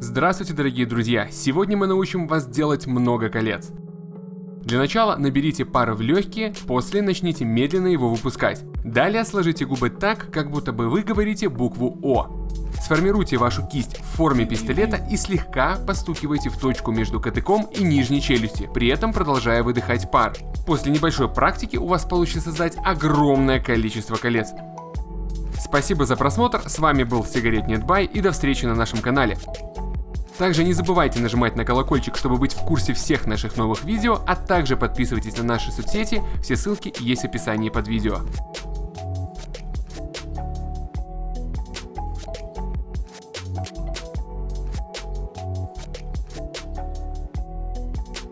Здравствуйте, дорогие друзья! Сегодня мы научим вас делать много колец. Для начала наберите пар в легкие, после начните медленно его выпускать. Далее сложите губы так, как будто бы вы говорите букву О. Сформируйте вашу кисть в форме пистолета и слегка постукивайте в точку между кадыком и нижней челюсти, при этом продолжая выдыхать пар. После небольшой практики у вас получится создать огромное количество колец. Спасибо за просмотр, с вами был Сигарет Нетбай и до встречи на нашем канале. Также не забывайте нажимать на колокольчик, чтобы быть в курсе всех наших новых видео, а также подписывайтесь на наши соцсети, все ссылки есть в описании под видео.